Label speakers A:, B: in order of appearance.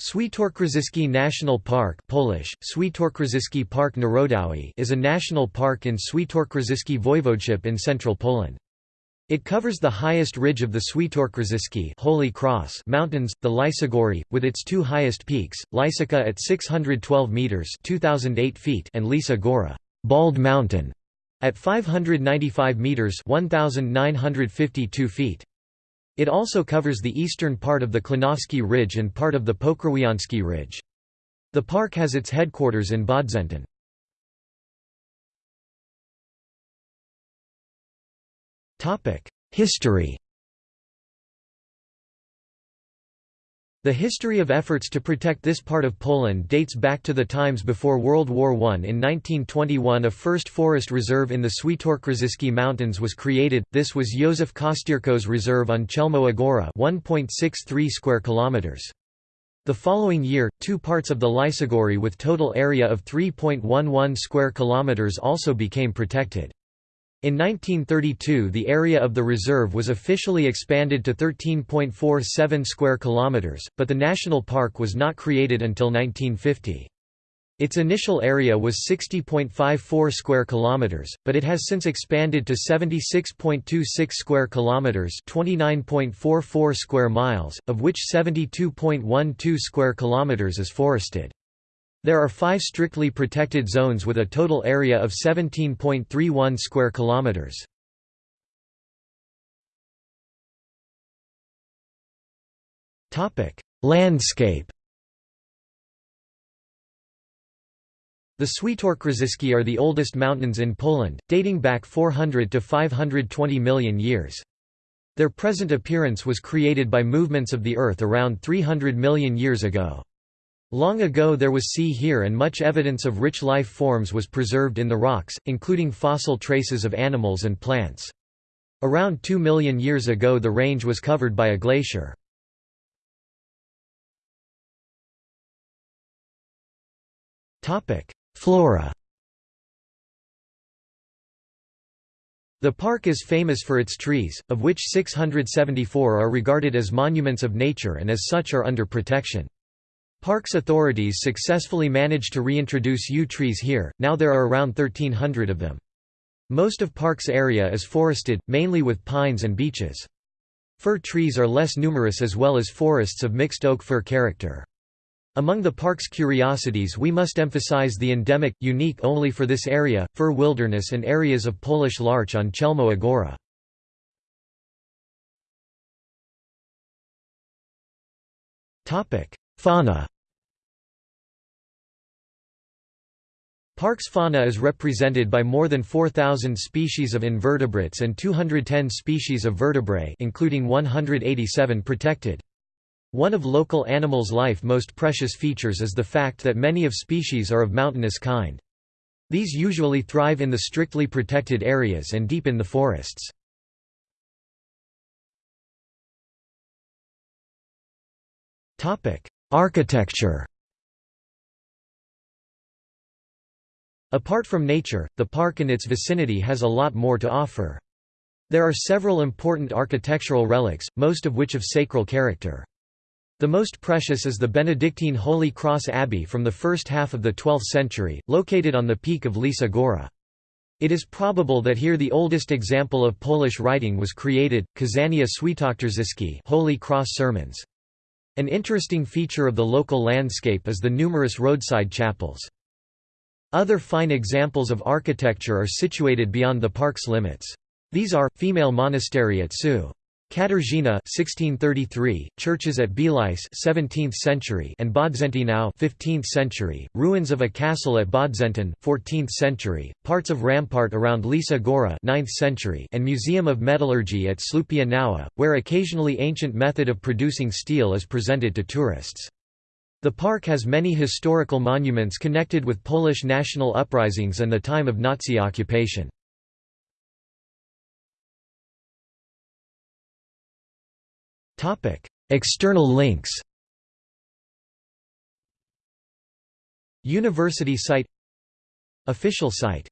A: Świętokrzyski National Park Polish, Park Narodowy is a national park in Świętokrzyski Voivodeship in central Poland. It covers the highest ridge of the Świętokrzyski Holy Cross Mountains, the Lysogóry, with its two highest peaks, Łysica at 612 meters (2008 feet) and Łysa Góra, Bald Mountain, at 595 meters (1952 feet). It also covers the eastern part of the Klonowski Ridge and part of the Pokrzywiański Ridge. The park has its headquarters in Bodzentyn. History The history of efforts to protect this part of Poland dates back to the times before World War I. In 1921 a first forest reserve in the Świętokrzyski Mountains was created, this was Józef Kostyrko's reserve on Chełmowa Góra 1.63 square kilometers. The following year, two parts of the Lysogóry with total area of 3.11 square kilometers also became protected. In 1932 the area of the reserve was officially expanded to 13.47 square kilometers, but the national park was not created until 1950. Its initial area was 60.54 square kilometers, but it has since expanded to 76.26 square kilometers, 29.44 square miles, of which 72.12 square kilometers is forested. There are five strictly protected zones with a total area of 17.31 square kilometers. Landscape. The Świętokrzyski are the oldest mountains in Poland, dating back 400 to 520 million years. Their present appearance was created by movements of the Earth around 300 million years ago. Long ago there was sea here and much evidence of rich life forms was preserved in the rocks, including fossil traces of animals and plants. Around 2 million years ago the range was covered by a glacier. Flora The park is famous for its trees, of which 674 are regarded as monuments of nature and as such are under protection. Parks authorities successfully managed to reintroduce yew trees here, now there are around 1300 of them. Most of park's area is forested, mainly with pines and beeches. Fir trees are less numerous as well as forests of mixed oak-fir character. Among the park's curiosities we must emphasize the endemic, unique only for this area, fir wilderness and areas of Polish larch on Chełmowa Góra. Fauna Park's fauna is represented by more than 4,000 species of invertebrates and 210 species of vertebrae including 187 protected. One of local animals' life most precious features is the fact that many of species are of mountainous kind. These usually thrive in the strictly protected areas and deep in the forests. Architecture Apart from nature, the park and its vicinity has a lot more to offer. There are several important architectural relics, most of which of sacral character. The most precious is the Benedictine Holy Cross Abbey from the first half of the 12th century, located on the peak of Łysa Góra. It is probable that here the oldest example of Polish writing was created, Kazania Świętokrzyski Holy Cross Sermons. An interesting feature of the local landscape is the numerous roadside chapels. Other fine examples of architecture are situated beyond the park's limits. These are, female monastery at Su. Katarzyna 1633, churches at Bieliny 17th century and Bodzentynów 15th century, ruins of a castle at Bodzentyn 14th century, parts of rampart around Łysa Góra 9th century and museum of metallurgy at Słupia Nowa, where occasionally ancient method of producing steel is presented to tourists. The park has many historical monuments connected with Polish national uprisings and the time of Nazi occupation. External links University site Official site